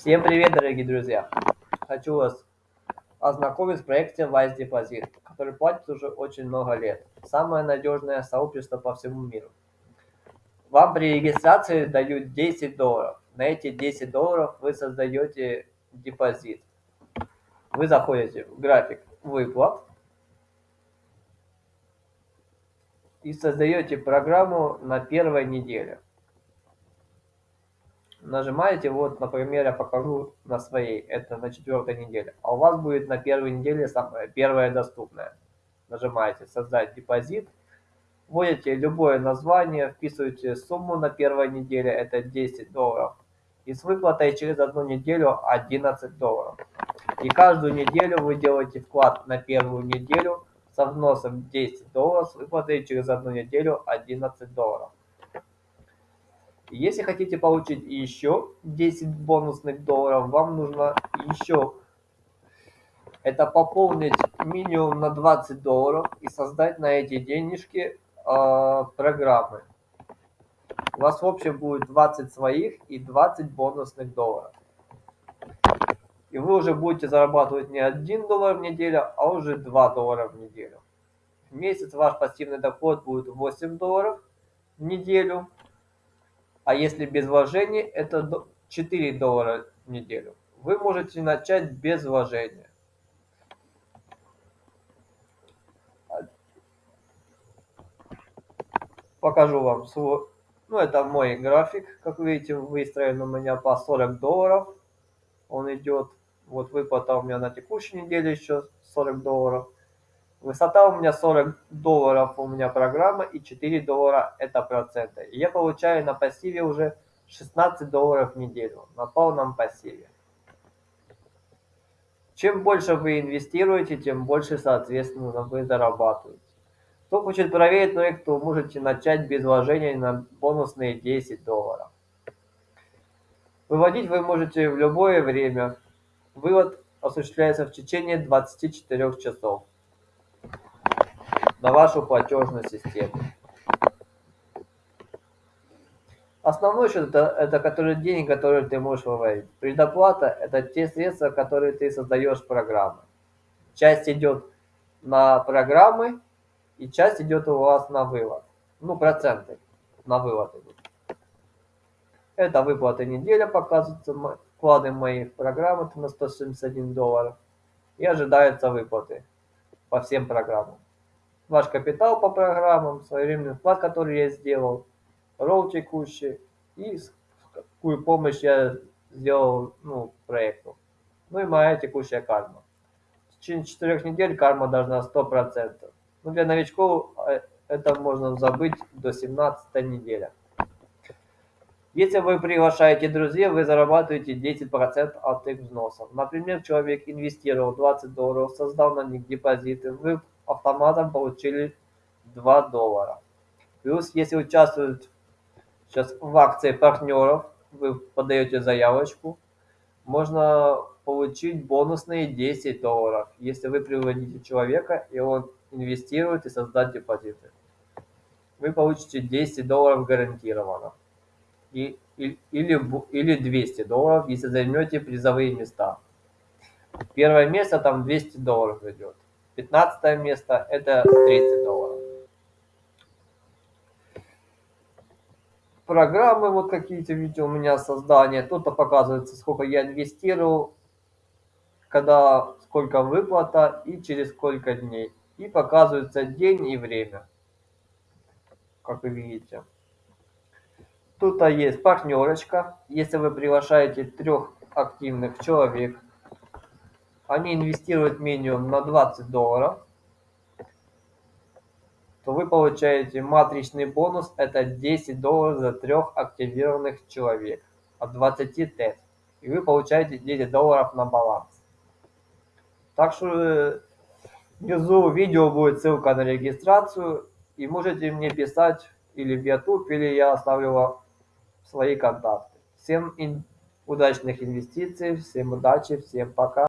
Всем привет, дорогие друзья! Хочу вас ознакомить с проектом Wise Deposit, который платит уже очень много лет. Самое надежное сообщество по всему миру. Вам при регистрации дают 10 долларов. На эти 10 долларов вы создаете депозит. Вы заходите в график выплат и создаете программу на первой неделе нажимаете, вот, например, я покажу на своей, это на четвертой неделе, а у вас будет на первой неделе самое первое доступное. Нажимаете «Создать депозит», вводите любое название, вписываете сумму на первой неделе, это 10 долларов, и с выплатой через одну неделю 11 долларов. И каждую неделю вы делаете вклад на первую неделю со вносом 10 долларов, с выплатой через одну неделю 11 долларов. Если хотите получить еще 10 бонусных долларов, вам нужно еще это пополнить минимум на 20 долларов и создать на эти денежки э, программы. У вас в общем будет 20 своих и 20 бонусных долларов. И вы уже будете зарабатывать не 1 доллар в неделю, а уже 2 доллара в неделю. В месяц ваш пассивный доход будет 8 долларов в неделю а если без вложений, это 4 доллара в неделю. Вы можете начать без вложения. Покажу вам свой, ну это мой график, как видите, выстроен у меня по 40 долларов. Он идет, вот выплата у меня на текущей неделе еще 40 долларов. Высота у меня 40 долларов у меня программа и 4 доллара это проценты. И я получаю на пассиве уже 16 долларов в неделю на полном пассиве. Чем больше вы инвестируете, тем больше, соответственно, вы зарабатываете. Кто хочет проверить проект, то можете начать без вложения на бонусные 10 долларов. Выводить вы можете в любое время. Вывод осуществляется в течение 24 часов на вашу платежную систему. Основной счет это, это который деньги, которые ты можешь выводить. Предоплата это те средства, которые ты создаешь программы. Часть идет на программы и часть идет у вас на вывод. Ну, проценты на вывод. Это выплаты неделя, показываются вклады мои в программу это на 171 долларов. И ожидаются выплаты по всем программам ваш капитал по программам, своевременный вклад, который я сделал, ролл текущий и какую помощь я сделал ну, проекту. Ну и моя текущая карма. В течение четырех недель карма должна 100%. Ну, для новичков э, это можно забыть до 17 недели. Если вы приглашаете друзей, вы зарабатываете 10% от их взносов. Например, человек инвестировал 20 долларов, создал на них депозиты, вы автоматом получили 2 доллара. Плюс, если участвуют сейчас в акции партнеров, вы подаете заявочку, можно получить бонусные 10 долларов, если вы приводите человека, и он инвестирует и создать депозиты. Вы получите 10 долларов гарантированно. И, и, или, или 200 долларов, если займете призовые места. Первое место там 200 долларов идет. 15 место это 30 долларов. Программы вот какие-то, видите, у меня создание. Тут показывается, сколько я инвестировал, когда, сколько выплата и через сколько дней. И показывается день и время, как вы видите. Тут есть партнерочка. Если вы приглашаете трех активных человек, они инвестируют минимум на 20 долларов, то вы получаете матричный бонус, это 10 долларов за трех активированных человек от 20 тест. И вы получаете 10 долларов на баланс. Так что э, внизу видео будет ссылка на регистрацию. И можете мне писать или в YouTube, или я оставлю вам свои контакты. Всем удачных инвестиций, всем удачи, всем пока.